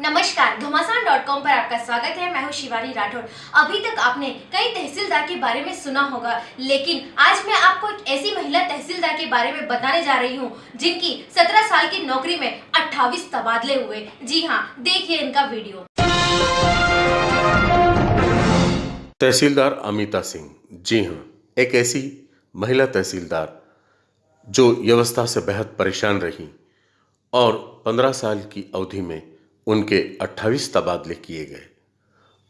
नमस्कार, घमासान dot com पर आपका स्वागत है। मैं हूँ शिवानी राठौर। अभी तक आपने कई तहसीलदार के बारे में सुना होगा, लेकिन आज मैं आपको एक ऐसी महिला तहसीलदार के बारे में बताने जा रही हूँ, जिनकी 17 साल की नौकरी में 28 तबादले हुए। जी हाँ देखिए इनका वीडियो। तहसीलदार अमिता सिंह। जी हाँ एक ऐसी महिला तहसीलदार जो व्यवस्था से बेहद परेशान रही और 15 साल की अवधि में उनके 28 तबादले किए गए।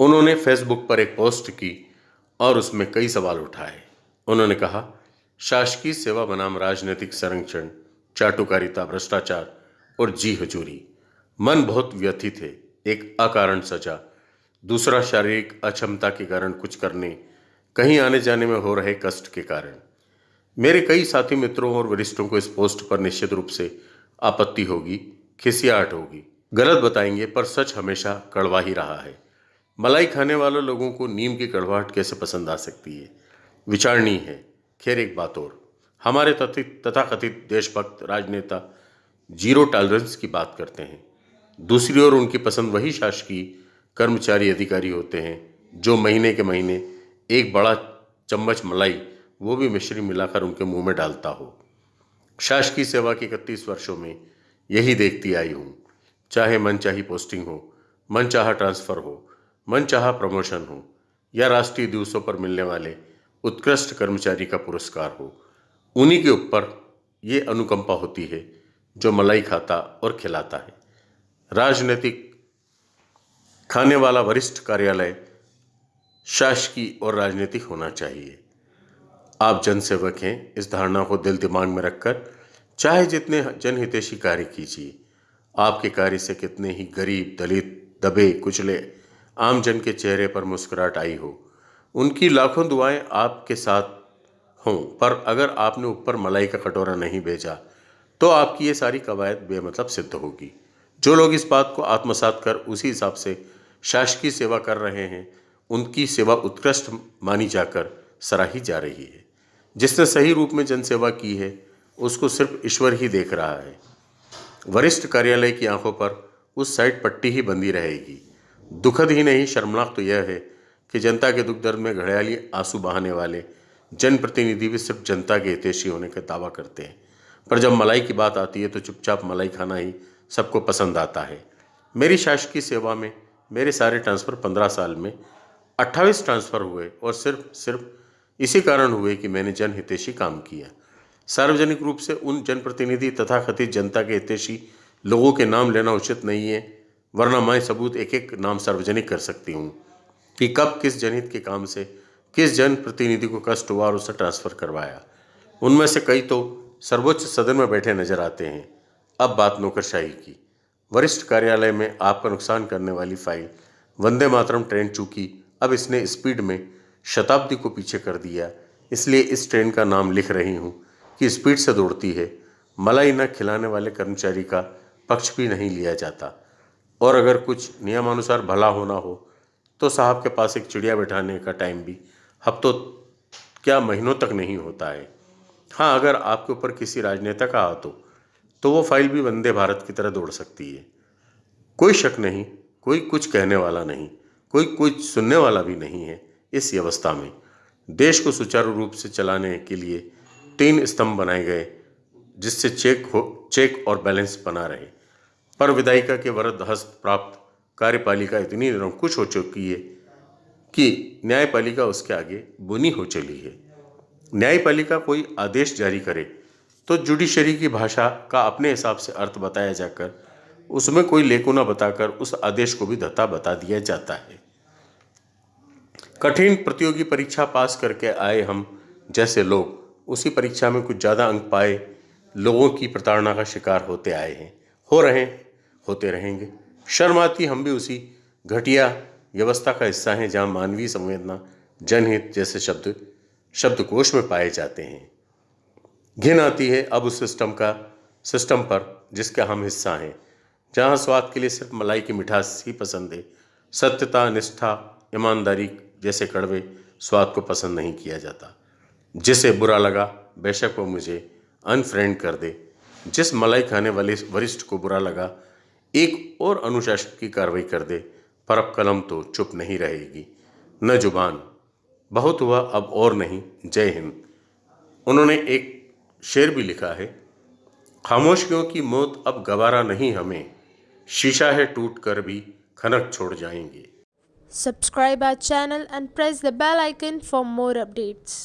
उन्होंने फेसबुक पर एक पोस्ट की और उसमें कई सवाल उठाए। उन्होंने कहा, शासकीय सेवा बनाम राजनीतिक संरक्षण, चाटुकारिता, भ्रष्टाचार और जी हजूरी। मन बहुत व्यथित है, एक अकारण सजा। दूसरा, शारीरिक अक्षमता के कारण कुछ करने, कहीं आने जाने में हो रहे कष्ट के कारण। मेरे कई साथी मित्रों और वरिष्ठों को इस पोस्ट पर निश्चित रूप से आपत्ति होगी, खिसियाहट होगी। गलत बताएँगे, पर सच हमेशा कड़वा ही रहा है। मलाई खाने वाले लोगों को नीम की कड़वाहट कैसे पसंद आ सकती है? विचारणी है। खैर, एक बात और। हमारे तथित तथाकथित देशभक्त राजनेता ज़ीरो टॉलरेंस की बात करते हैं। दूसरी ओर उनकी पसंद वही शासकीय कर्मचारी अधिकारी होते हैं, जो महीने के महीने एक बड़ा चम्मच मलाई, वो भी मिश्री मिलाकर उनके मुँह में डालता हो। शासकीय सेवा के इकतीस वर्षों में यही देखती आई हूँ। चाहे मन चाही पोस्टिंग हो, मन चाह ट्रांसफ़र हो, मन चाह प्रमोशन हो, या राष्ट्रीय दिवसों पर मिलने वाले उत्कृष्ट कर्मचारी का पुरस्कार हो, उन्हीं के ऊपर ये अनुकंपा होती है जो मलाई खाता और खिलाता है। राजनीतिक खाने वाला वरिष्ठ कार्यालय शासकीय और राजनीतिक होना चाहिए। आप जनसेवक हैं, इस धारणा को दिल दिमाग में रखकर चाहे जितने जनहितेशी कार्य कीजिए आपके कार्य से कितने ही गरीब, दलित, दबे, कुचले आम जन के चेहरे पर मुस्कुराहट आई हो। उनकी लाखों दुआएँ आपके साथ हों, पर अगर आपने ऊपर मलाई का कटोरा नहीं भेजा तो आपकी ये सारी कवायद बेमतलब सिद्ध होगी। जो लोग इस बात को आत्मसात कर उसी हिसाब से शासकीय सेवा कर रहे हैं, उनकी सेवा उत्कृष्ट मानी जाकर सराही जा रही है। जिसने सही रूप में जनसेवा की है, उसको सिर्फ़ ईश्वर ही देख रहा है। वरिष्ठ कार्यालय की आँखों पर उस साइड पट्टी ही बंदी रहेगी। दुखद ही नहीं, शर्मनाक तो यह है कि जनता के दुख दर्द में घड़ियाली आँसू बहाने वाले जनप्रतिनिधि भी सिर्फ़ जनता के हितेशी होने का दावा करते हैं। पर जब मलाई की बात आती है तो चुपचाप मलाई खाना ही सबको पसंद आता है। मेरी शासकीय सेवा में, मेरे सारे ट्रांसफ़र पंद्रह साल में अट्ठाईस ट्रांसफ़र हुए और सिर्फ़ सिर्फ़ इसी कारण हुए कि मैंने जनहितेशी काम किया। सार्वजनिक रूप से उन जनप्रतिनिधि तथा कथित जनता के हितेशी लोगों के नाम लेना उचित नहीं है, वरना मैं सबूत एक एक नाम सार्वजनिक कर सकती हूँ कि कब किस जनहित के काम से किस जनप्रतिनिधि को कष्ट हुआ और उसे ट्रांसफ़र करवाया। उनमें से कई तो सर्वोच्च सदन में बैठे नज़र आते हैं। अब बात नौकरशाही की। वरिष्ठ कार्यालय में आपका नुकसान करने वाली फ़ाइल, वंदे मातरम ट्रेन चूकी, अब इसने स्पीड में शताब्दी को पीछे कर दिया, इसलिए इस ट्रेन का नाम लिख रही हूँ। की स्पीड से दौड़ती है। मलाई न खिलाने वाले कर्मचारी का पक्ष भी नहीं लिया जाता। और अगर कुछ नियमानुसार भला होना हो तो साहब के पास एक चिड़िया बैठाने का टाइम भी हफ्तों क्या महीनों तक नहीं होता है। हाँ अगर आपके ऊपर किसी राजनेता का हाथ हो तो वो फ़ाइल भी वंदे भारत की तरह दौड़ सकती है। कोई शक नहीं, कोई कुछ कहने वाला नहीं, कोई कुछ सुनने वाला भी नहीं है इस व्यवस्था में। देश को सुचारू रूप से चलाने के लिए तीन स्तंभ बनाए गए, जिससे चेक हो, चेक और बैलेंस बना रहे। पर विधायिका के वरद हस्त प्राप्त कार्यपालिका इतनी निरंकुश हो चुकी है कि न्यायपालिका उसके आगे बुनी हो चली है। न्यायपालिका कोई आदेश जारी करे तो जुडिशरी की भाषा का अपने हिसाब से अर्थ बताया जाकर, उसमें कोई लेकुना बताकर उस आदेश को भी धता बता दिया जाता है। कठिन प्रतियोगी परीक्षा पास करके आए हम जैसे लोग उसी परीक्षा में कुछ ज़्यादा अंक पाए, लोगों की प्रताड़ना का शिकार होते आए हैं। हो रहे हैं, होते रहेंगे। शर्म आती, हम भी उसी घटिया व्यवस्था का हिस्सा हैं, जहाँ मानवीय संवेदना, जनहित जैसे शब्द, शब्दकोश में पाए जाते हैं। घिन आती है अब उस सिस्टम का सिस्टम पर, जिसका हम हिस्सा हैं। जहाँ स्वाद के लिए सिर्फ़ मलाई की मिठास ही पसंद है, सत्यता, निष्ठा, ईमानदारी जैसे कड़वे स्वाद को पसंद नहीं किया जाता। जिसे बुरा लगा, बेशक वो मुझे अनफ्रेंड कर दे। जिस मलाई खाने वाले वरिष्ठ को बुरा लगा, एक और अनुशासन की कार्रवाई कर दे, पर अब कलम तो चुप नहीं रहेगी। न ज़ुबान। बहुत हुआ, अब और नहीं। जय हिंद। उन्होंने एक शेर भी लिखा है, खामोशियों की मौत अब गवारा नहीं हमें। शीशा है टूट कर भी खनक छोड़ जाएँगे। Subscribe our channel and press the bell icon for more updates.